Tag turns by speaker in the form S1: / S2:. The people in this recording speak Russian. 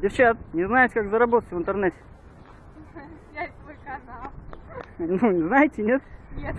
S1: Девчат, не знаете, как заработать в интернете?
S2: Снять свой канал.
S1: Ну, не знаете, нет?
S2: Нет.